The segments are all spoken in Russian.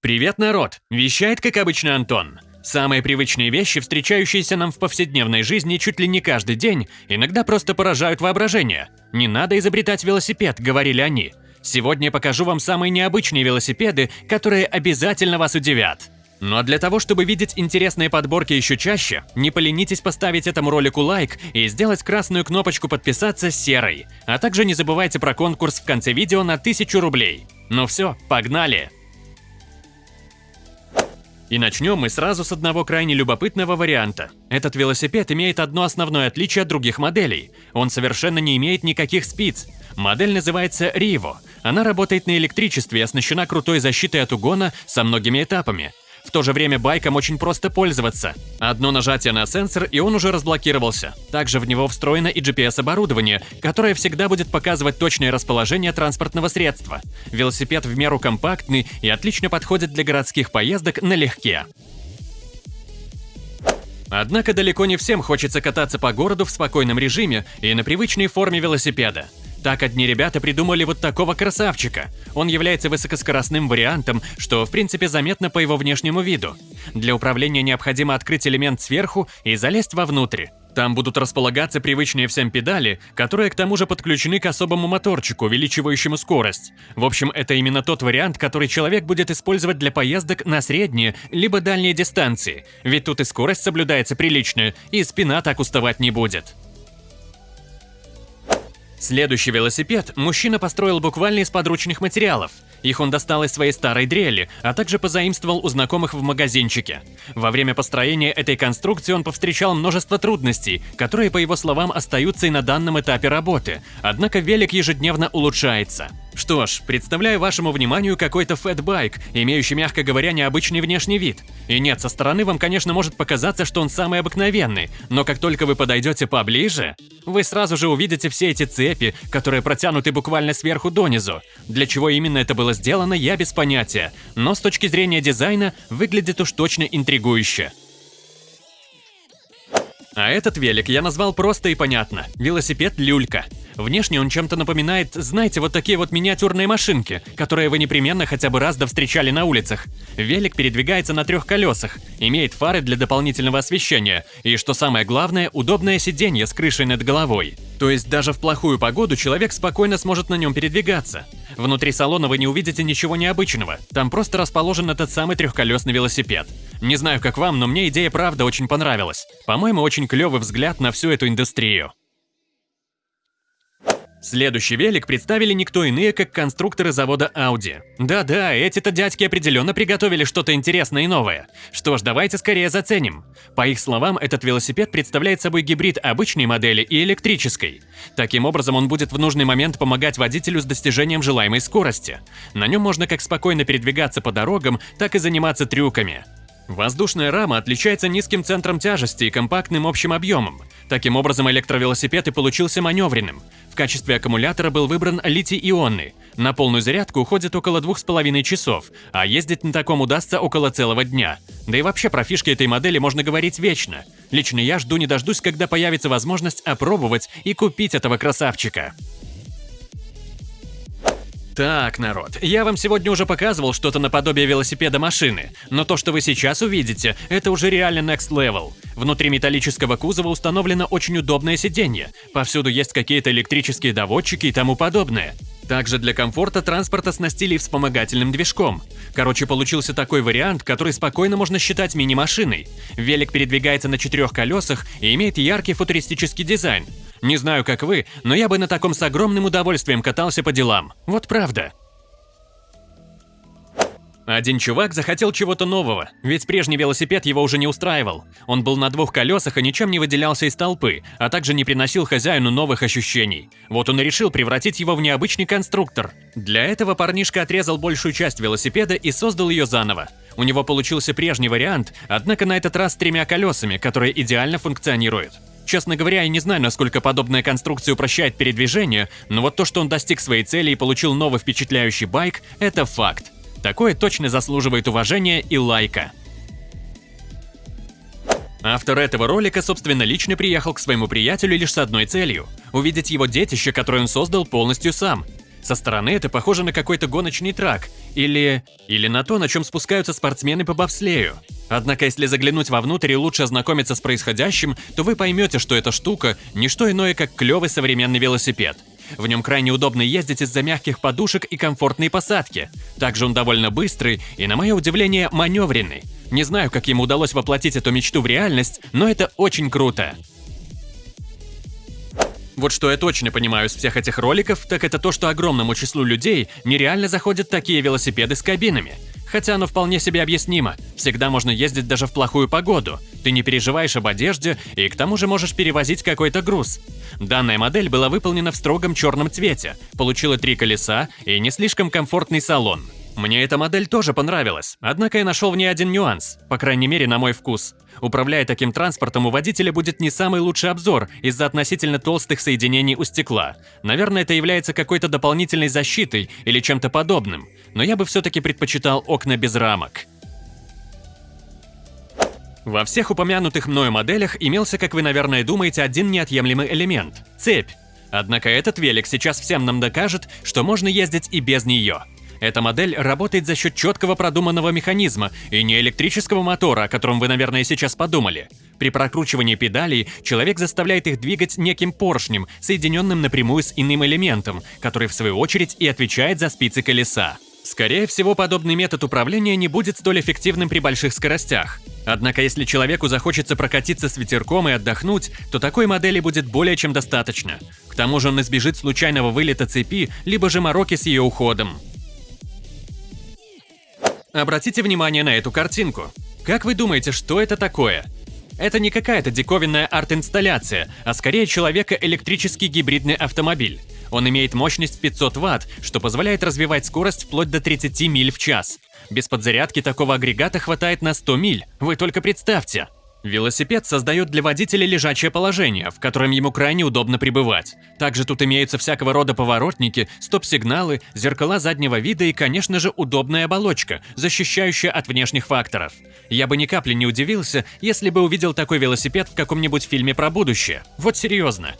Привет, народ! Вещает, как обычно, Антон. Самые привычные вещи, встречающиеся нам в повседневной жизни чуть ли не каждый день, иногда просто поражают воображение. Не надо изобретать велосипед, говорили они. Сегодня я покажу вам самые необычные велосипеды, которые обязательно вас удивят. Но для того, чтобы видеть интересные подборки еще чаще, не поленитесь поставить этому ролику лайк и сделать красную кнопочку подписаться серой. А также не забывайте про конкурс в конце видео на 1000 рублей. Ну все, погнали! И начнем мы сразу с одного крайне любопытного варианта. Этот велосипед имеет одно основное отличие от других моделей. Он совершенно не имеет никаких спиц. Модель называется Rivo. Она работает на электричестве и оснащена крутой защитой от угона со многими этапами. В то же время байком очень просто пользоваться. Одно нажатие на сенсор, и он уже разблокировался. Также в него встроено и GPS-оборудование, которое всегда будет показывать точное расположение транспортного средства. Велосипед в меру компактный и отлично подходит для городских поездок налегке. Однако далеко не всем хочется кататься по городу в спокойном режиме и на привычной форме велосипеда. Так одни ребята придумали вот такого красавчика. Он является высокоскоростным вариантом, что в принципе заметно по его внешнему виду. Для управления необходимо открыть элемент сверху и залезть вовнутрь. Там будут располагаться привычные всем педали, которые к тому же подключены к особому моторчику, увеличивающему скорость. В общем, это именно тот вариант, который человек будет использовать для поездок на средние либо дальние дистанции, ведь тут и скорость соблюдается приличная, и спина так уставать не будет. Следующий велосипед мужчина построил буквально из подручных материалов. Их он достал из своей старой дрели, а также позаимствовал у знакомых в магазинчике. Во время построения этой конструкции он повстречал множество трудностей, которые, по его словам, остаются и на данном этапе работы, однако велик ежедневно улучшается. Что ж, представляю вашему вниманию какой-то фэтбайк, имеющий, мягко говоря, необычный внешний вид. И нет, со стороны вам, конечно, может показаться, что он самый обыкновенный, но как только вы подойдете поближе, вы сразу же увидите все эти цепи, которые протянуты буквально сверху донизу. Для чего именно это было сделано, я без понятия, но с точки зрения дизайна выглядит уж точно интригующе. А этот велик я назвал просто и понятно – велосипед «Люлька». Внешне он чем-то напоминает, знаете, вот такие вот миниатюрные машинки, которые вы непременно хотя бы раз да встречали на улицах. Велик передвигается на трех колесах, имеет фары для дополнительного освещения и, что самое главное, удобное сиденье с крышей над головой. То есть даже в плохую погоду человек спокойно сможет на нем передвигаться. Внутри салона вы не увидите ничего необычного, там просто расположен этот самый трехколесный велосипед. Не знаю, как вам, но мне идея правда очень понравилась. По-моему, очень клевый взгляд на всю эту индустрию. Следующий велик представили никто иные, как конструкторы завода Audi. Да-да, эти-то дядьки определенно приготовили что-то интересное и новое. Что ж, давайте скорее заценим. По их словам, этот велосипед представляет собой гибрид обычной модели и электрической. Таким образом, он будет в нужный момент помогать водителю с достижением желаемой скорости. На нем можно как спокойно передвигаться по дорогам, так и заниматься трюками. Воздушная рама отличается низким центром тяжести и компактным общим объемом. Таким образом, электровелосипед и получился маневренным. В качестве аккумулятора был выбран литий-ионный. На полную зарядку уходит около двух с половиной часов, а ездить на таком удастся около целого дня. Да и вообще про фишки этой модели можно говорить вечно. Лично я жду не дождусь, когда появится возможность опробовать и купить этого красавчика. Так, народ, я вам сегодня уже показывал что-то наподобие велосипеда машины, но то, что вы сейчас увидите, это уже реально next level. Внутри металлического кузова установлено очень удобное сиденье, повсюду есть какие-то электрические доводчики и тому подобное. Также для комфорта транспорта снастили вспомогательным движком. Короче, получился такой вариант, который спокойно можно считать мини-машиной. Велик передвигается на четырех колесах и имеет яркий футуристический дизайн. Не знаю, как вы, но я бы на таком с огромным удовольствием катался по делам. Вот правда. Один чувак захотел чего-то нового, ведь прежний велосипед его уже не устраивал. Он был на двух колесах и ничем не выделялся из толпы, а также не приносил хозяину новых ощущений. Вот он и решил превратить его в необычный конструктор. Для этого парнишка отрезал большую часть велосипеда и создал ее заново. У него получился прежний вариант, однако на этот раз с тремя колесами, которые идеально функционируют. Честно говоря, я не знаю, насколько подобная конструкция упрощает передвижение, но вот то, что он достиг своей цели и получил новый впечатляющий байк, это факт. Такое точно заслуживает уважения и лайка. Автор этого ролика, собственно, лично приехал к своему приятелю лишь с одной целью – увидеть его детище, которое он создал полностью сам. Со стороны это похоже на какой-то гоночный трак или... или на то, на чем спускаются спортсмены по бобслею. Однако, если заглянуть вовнутрь и лучше ознакомиться с происходящим, то вы поймете, что эта штука – не что иное, как клевый современный велосипед. В нем крайне удобно ездить из-за мягких подушек и комфортной посадки. Также он довольно быстрый и, на мое удивление, маневренный. Не знаю, как ему удалось воплотить эту мечту в реальность, но это очень круто. Вот что я точно понимаю из всех этих роликов, так это то, что огромному числу людей нереально заходят такие велосипеды с кабинами. Хотя оно вполне себе объяснимо. Всегда можно ездить даже в плохую погоду. Ты не переживаешь об одежде и к тому же можешь перевозить какой-то груз. Данная модель была выполнена в строгом черном цвете, получила три колеса и не слишком комфортный салон. Мне эта модель тоже понравилась, однако я нашел в ней один нюанс, по крайней мере на мой вкус. Управляя таким транспортом, у водителя будет не самый лучший обзор из-за относительно толстых соединений у стекла. Наверное, это является какой-то дополнительной защитой или чем-то подобным, но я бы все-таки предпочитал окна без рамок. Во всех упомянутых мною моделях имелся, как вы, наверное, думаете, один неотъемлемый элемент – цепь. Однако этот велик сейчас всем нам докажет, что можно ездить и без нее – эта модель работает за счет четкого продуманного механизма и не электрического мотора, о котором вы, наверное, сейчас подумали. При прокручивании педалей человек заставляет их двигать неким поршнем, соединенным напрямую с иным элементом, который в свою очередь и отвечает за спицы колеса. Скорее всего, подобный метод управления не будет столь эффективным при больших скоростях. Однако, если человеку захочется прокатиться с ветерком и отдохнуть, то такой модели будет более чем достаточно. К тому же он избежит случайного вылета цепи, либо же мороки с ее уходом. Обратите внимание на эту картинку. Как вы думаете, что это такое? Это не какая-то диковинная арт-инсталляция, а скорее человека-электрический гибридный автомобиль. Он имеет мощность 500 Вт, что позволяет развивать скорость вплоть до 30 миль в час. Без подзарядки такого агрегата хватает на 100 миль, вы только представьте. Велосипед создает для водителя лежачее положение, в котором ему крайне удобно пребывать. Также тут имеются всякого рода поворотники, стоп-сигналы, зеркала заднего вида и, конечно же, удобная оболочка, защищающая от внешних факторов. Я бы ни капли не удивился, если бы увидел такой велосипед в каком-нибудь фильме про будущее. Вот серьезно.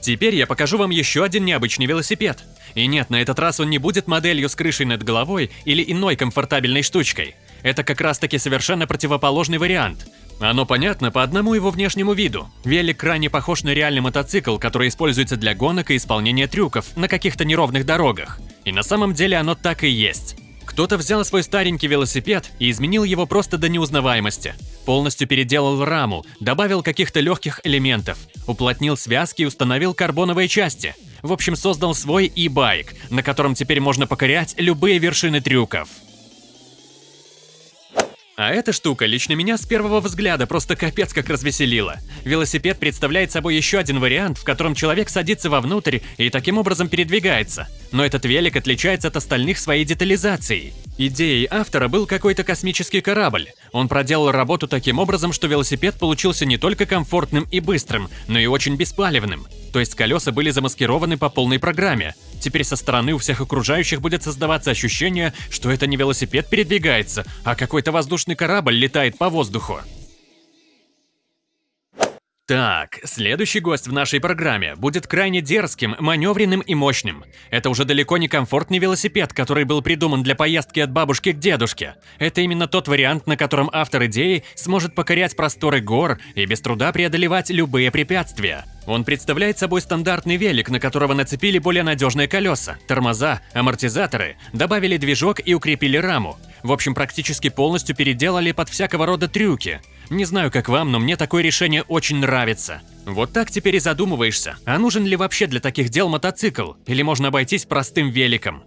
Теперь я покажу вам еще один необычный велосипед. И нет, на этот раз он не будет моделью с крышей над головой или иной комфортабельной штучкой. Это как раз таки совершенно противоположный вариант. Оно понятно по одному его внешнему виду. Велик крайне похож на реальный мотоцикл, который используется для гонок и исполнения трюков на каких-то неровных дорогах. И на самом деле оно так и есть. Кто-то взял свой старенький велосипед и изменил его просто до неузнаваемости. Полностью переделал раму, добавил каких-то легких элементов, уплотнил связки и установил карбоновые части. В общем, создал свой e-байк, на котором теперь можно покорять любые вершины трюков. А эта штука лично меня с первого взгляда просто капец как развеселила. Велосипед представляет собой еще один вариант, в котором человек садится вовнутрь и таким образом передвигается. Но этот велик отличается от остальных своей детализацией. Идеей автора был какой-то космический корабль. Он проделал работу таким образом, что велосипед получился не только комфортным и быстрым, но и очень беспалевным. То есть колеса были замаскированы по полной программе. Теперь со стороны у всех окружающих будет создаваться ощущение, что это не велосипед передвигается, а какой-то воздушный корабль летает по воздуху. Так, следующий гость в нашей программе будет крайне дерзким, маневренным и мощным. Это уже далеко не комфортный велосипед, который был придуман для поездки от бабушки к дедушке. Это именно тот вариант, на котором автор идеи сможет покорять просторы гор и без труда преодолевать любые препятствия. Он представляет собой стандартный велик, на которого нацепили более надежные колеса, тормоза, амортизаторы, добавили движок и укрепили раму. В общем, практически полностью переделали под всякого рода трюки. Не знаю, как вам, но мне такое решение очень нравится. Вот так теперь и задумываешься, а нужен ли вообще для таких дел мотоцикл, или можно обойтись простым великом.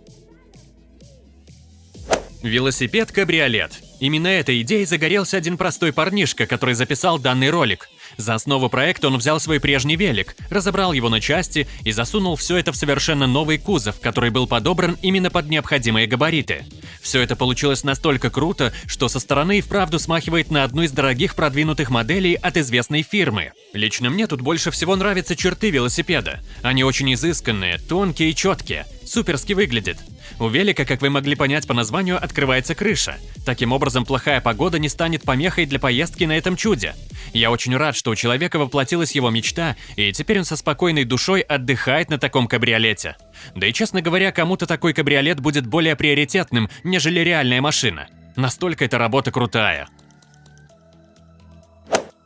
Велосипед-кабриолет. Именно этой идеей загорелся один простой парнишка, который записал данный ролик. За основу проекта он взял свой прежний велик, разобрал его на части и засунул все это в совершенно новый кузов, который был подобран именно под необходимые габариты. Все это получилось настолько круто, что со стороны и вправду смахивает на одну из дорогих продвинутых моделей от известной фирмы. Лично мне тут больше всего нравятся черты велосипеда. Они очень изысканные, тонкие и четкие, суперски выглядят. У велика, как вы могли понять по названию, открывается крыша. Таким образом, плохая погода не станет помехой для поездки на этом чуде. Я очень рад, что у человека воплотилась его мечта, и теперь он со спокойной душой отдыхает на таком кабриолете. Да и, честно говоря, кому-то такой кабриолет будет более приоритетным, нежели реальная машина. Настолько эта работа крутая.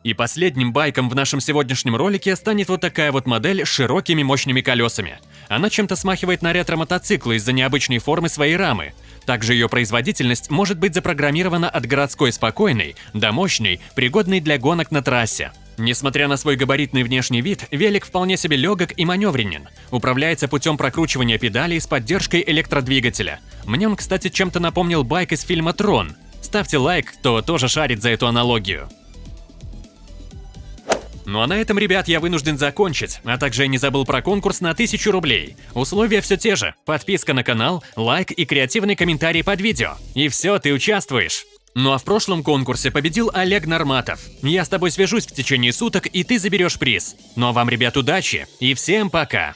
И последним байком в нашем сегодняшнем ролике станет вот такая вот модель с широкими мощными колесами. Она чем-то смахивает на ретро-мотоцикл из-за необычной формы своей рамы. Также ее производительность может быть запрограммирована от городской спокойной до мощной, пригодной для гонок на трассе. Несмотря на свой габаритный внешний вид, велик вполне себе легок и маневренен. Управляется путем прокручивания педалей с поддержкой электродвигателя. Мне он, кстати, чем-то напомнил байк из фильма «Трон». Ставьте лайк, кто тоже шарит за эту аналогию. Ну а на этом, ребят, я вынужден закончить, а также я не забыл про конкурс на 1000 рублей. Условия все те же. Подписка на канал, лайк и креативный комментарий под видео. И все, ты участвуешь. Ну а в прошлом конкурсе победил Олег Норматов. Я с тобой свяжусь в течение суток, и ты заберешь приз. Ну а вам, ребят, удачи и всем пока!